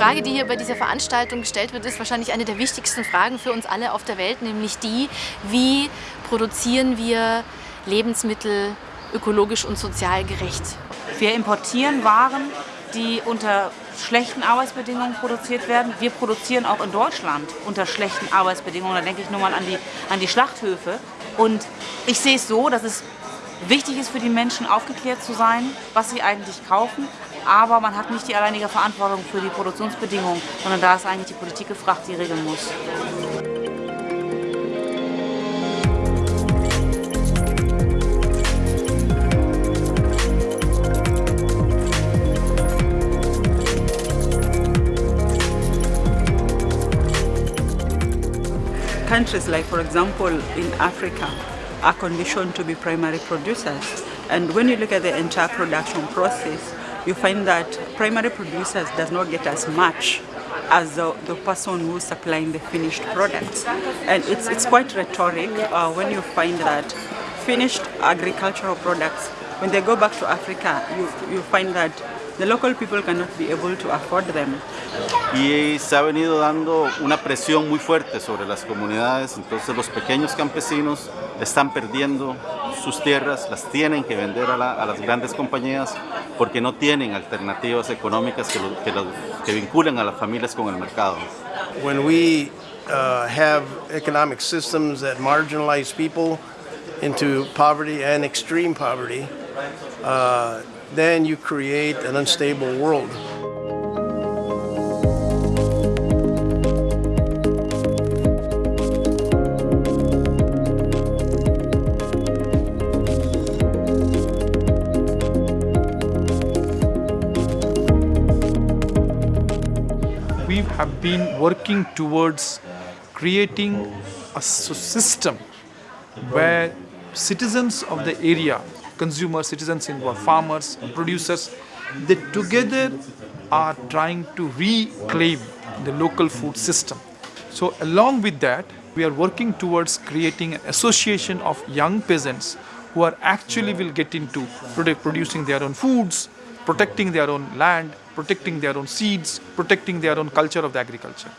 Frage, die hier bei dieser Veranstaltung gestellt wird, ist wahrscheinlich eine der wichtigsten Fragen für uns alle auf der Welt, nämlich die, wie produzieren wir Lebensmittel ökologisch und sozial gerecht. Wir importieren Waren, die unter schlechten Arbeitsbedingungen produziert werden. Wir produzieren auch in Deutschland unter schlechten Arbeitsbedingungen. Da denke ich nur mal an die, an die Schlachthöfe. Und ich sehe es so, dass es wichtig ist für die Menschen, aufgeklärt zu sein, was sie eigentlich kaufen. Aber man hat nicht die alleinige Verantwortung für die Produktionsbedingungen, sondern da ist eigentlich die Politik gefragt, die regeln muss. countries like, for example, in Africa, are conditioned to be primary producers. And when you look at the entire production process, you find that primary producers does not get as much as the, the person who's supplying the finished products. And it's, it's quite rhetoric uh, when you find that finished agricultural products, when they go back to Africa, you, you find that the local people cannot be able to afford them. Y se ha venido dando una presión muy fuerte sobre las comunidades, entonces los pequeños campesinos están perdiendo sus tierras, las tienen que vender a, la, a las grandes compañías porque no tienen alternativas económicas que, lo, que, lo, que vinculen a las familias con el mercado. When we uh, have economic systems that marginalize people into poverty and extreme poverty, uh, then you create an unstable world. We have been working towards creating a system where citizens of the area consumers, citizens involved, farmers, producers, they together are trying to reclaim the local food system. So along with that, we are working towards creating an association of young peasants who are actually will get into producing their own foods, protecting their own land, protecting their own seeds, protecting their own culture of the agriculture.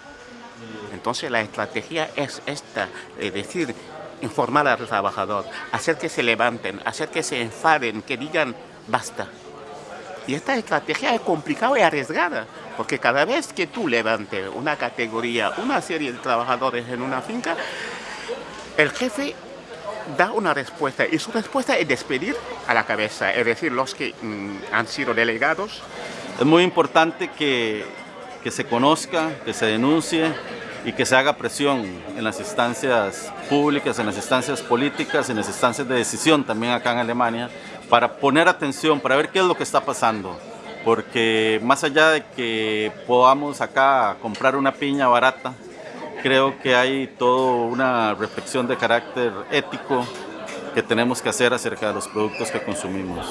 Entonces la estrategia es esta, es decir, informar al trabajador, hacer que se levanten, hacer que se enfaden, que digan basta. Y esta estrategia es complicada y arriesgada, porque cada vez que tú levantes una categoría, una serie de trabajadores en una finca, el jefe da una respuesta y su respuesta es despedir a la cabeza, es decir, los que mmm, han sido delegados. Es muy importante que, que se conozca, que se denuncie, y que se haga presión en las instancias públicas, en las instancias políticas, en las instancias de decisión también acá en Alemania, para poner atención, para ver qué es lo que está pasando. Porque más allá de que podamos acá comprar una piña barata, creo que hay toda una reflexión de carácter ético que tenemos que hacer acerca de los productos que consumimos.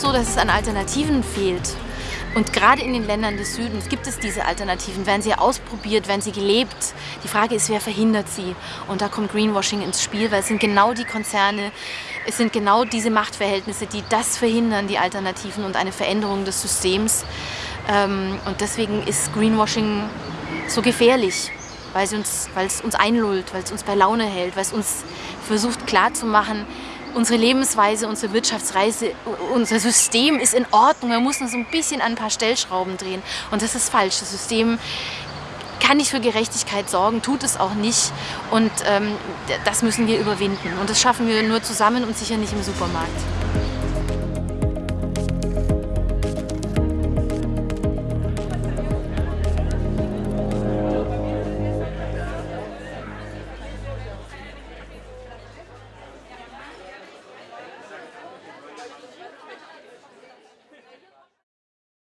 So, dass es an Alternativen fehlt. Und gerade in den Ländern des Südens gibt es diese Alternativen. Werden sie ausprobiert, werden sie gelebt? Die Frage ist, wer verhindert sie? Und da kommt Greenwashing ins Spiel, weil es sind genau die Konzerne, es sind genau diese Machtverhältnisse, die das verhindern, die Alternativen und eine Veränderung des Systems. Ähm, und deswegen ist Greenwashing so gefährlich, weil es uns, weil es uns einlullt, weil es uns bei Laune hält, weil es uns versucht klarzumachen, unsere Lebensweise, unsere Wirtschaftsreise, unser System ist in Ordnung. Wir müssen so ein bisschen an ein paar Stellschrauben drehen. Und das ist falsch. Das System kann nicht für Gerechtigkeit sorgen, tut es auch nicht. Und ähm, das müssen wir überwinden. Und das schaffen wir nur zusammen und sicher nicht im Supermarkt.